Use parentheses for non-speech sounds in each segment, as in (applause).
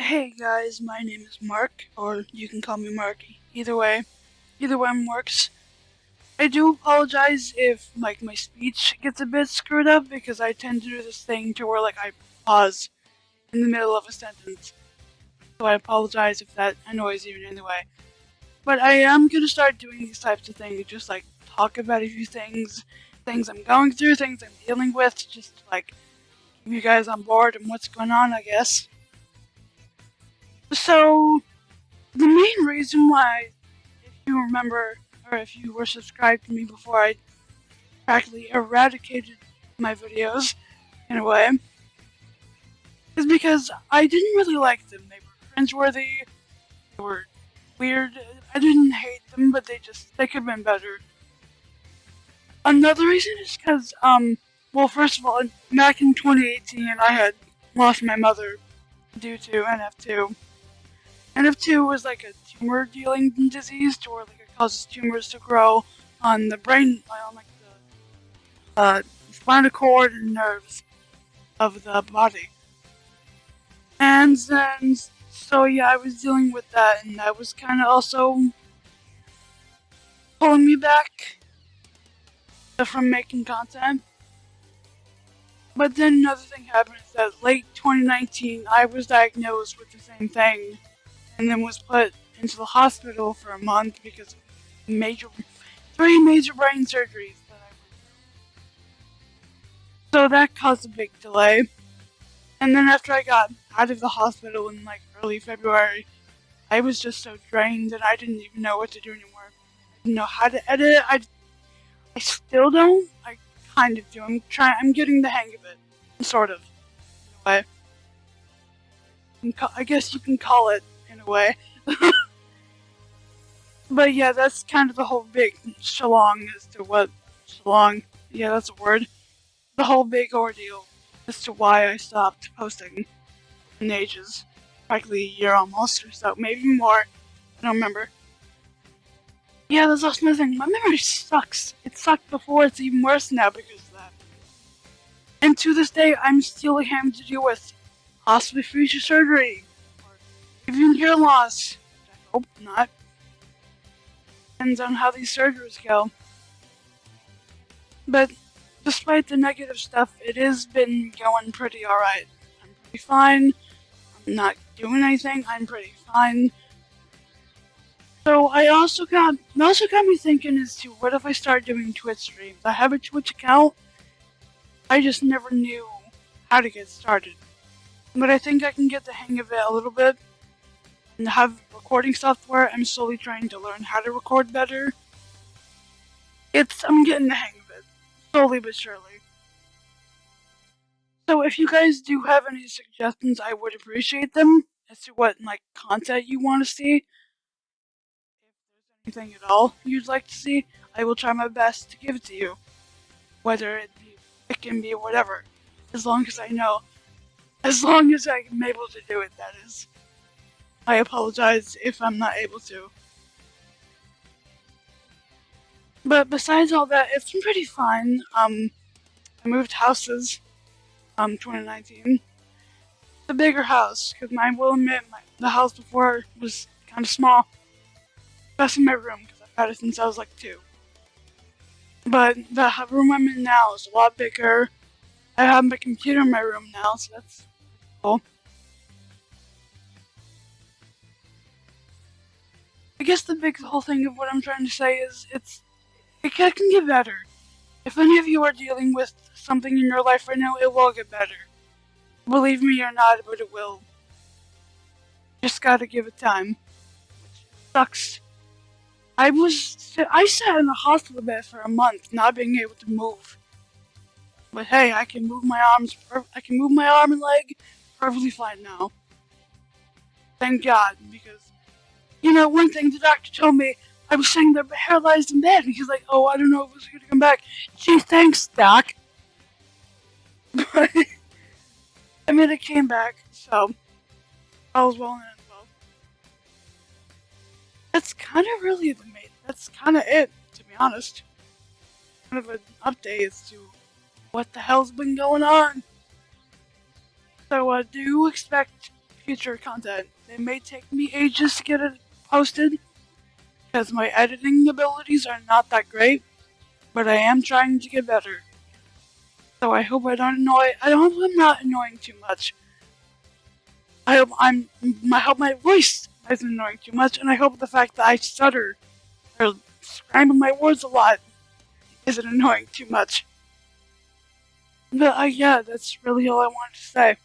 Hey guys, my name is Mark, or you can call me Marky. Either way, either one works. I do apologize if like my speech gets a bit screwed up because I tend to do this thing to where like I pause in the middle of a sentence. So I apologize if that annoys you in any way. But I am gonna start doing these types of things, just like talk about a few things, things I'm going through, things I'm dealing with, just like keep you guys on board and what's going on, I guess. So, the main reason why, if you remember, or if you were subscribed to me before, I practically eradicated my videos, in a way, is because I didn't really like them. They were cringeworthy, they were weird. I didn't hate them, but they just, they could have been better. Another reason is because, um, well, first of all, back in 2018, I had lost my mother due to NF2. NF2 was like a tumor dealing disease to where like it causes tumors to grow on the brain, on like the uh, spinal cord and nerves of the body. And then, so yeah, I was dealing with that, and that was kind of also pulling me back from making content. But then another thing happened is that late 2019, I was diagnosed with the same thing and then was put into the hospital for a month because of major, three major brain surgeries that I went through. So that caused a big delay. And then after I got out of the hospital in like early February, I was just so drained that I didn't even know what to do anymore. I didn't know how to edit. I, I still don't. I kind of do. I'm trying. I'm getting the hang of it, sort of. Way. I guess you can call it way. (laughs) but yeah, that's kind of the whole big shalong as to what shalong. Yeah, that's a word. The whole big ordeal as to why I stopped posting in ages. Practically a year almost or so, maybe more. I don't remember. Yeah, that's also another thing. My memory sucks. It sucked before, it's even worse now because of that. And to this day, I'm still having to deal with possibly future surgery, even hear loss. I hope not. Depends on how these surgeries go. But despite the negative stuff, it has been going pretty alright. I'm pretty fine. I'm not doing anything. I'm pretty fine. So I also got also got me thinking as to what if I start doing Twitch streams. I have a Twitch account. I just never knew how to get started. But I think I can get the hang of it a little bit and have recording software. I'm slowly trying to learn how to record better. It's I'm getting the hang of it, slowly but surely. So if you guys do have any suggestions, I would appreciate them as to what like content you want to see. If there's anything at all you'd like to see, I will try my best to give it to you. Whether it be it can be whatever. As long as I know. As long as I'm able to do it, that is. I apologize if I'm not able to. But besides all that, it's been pretty fine. Um, I moved houses, um, 2019. It's a bigger house, because I will admit, my, the house before was kind of small. Best in my room, because I've had it since I was like two. But the room I'm in now is a lot bigger. I have my computer in my room now, so that's cool. Guess the big whole thing of what I'm trying to say is it's it can get better. If any of you are dealing with something in your life right now, it will get better. Believe me or not, but it will. Just gotta give it time. Which sucks. I was I sat in a hospital bed for a month, not being able to move. But hey, I can move my arms. I can move my arm and leg perfectly fine now. Thank God, because you know, one thing the doctor told me, I was saying they're paralyzed in bed. And he's like, oh, I don't know if it's going to come back. Gee, thanks, doc. But, (laughs) I mean, it came back, so I was well and well. That's kind of really the main, that's kind of it, to be honest. Kind of an update as to what the hell's been going on. So, uh, do expect future content. It may take me ages to get it posted because my editing abilities are not that great, but I am trying to get better. So I hope I don't annoy. I hope I'm not annoying too much. I hope I'm. I hope my voice isn't annoying too much, and I hope the fact that I stutter or scramble my words a lot isn't annoying too much. But uh, yeah, that's really all I wanted to say.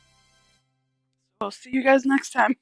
I'll see you guys next time.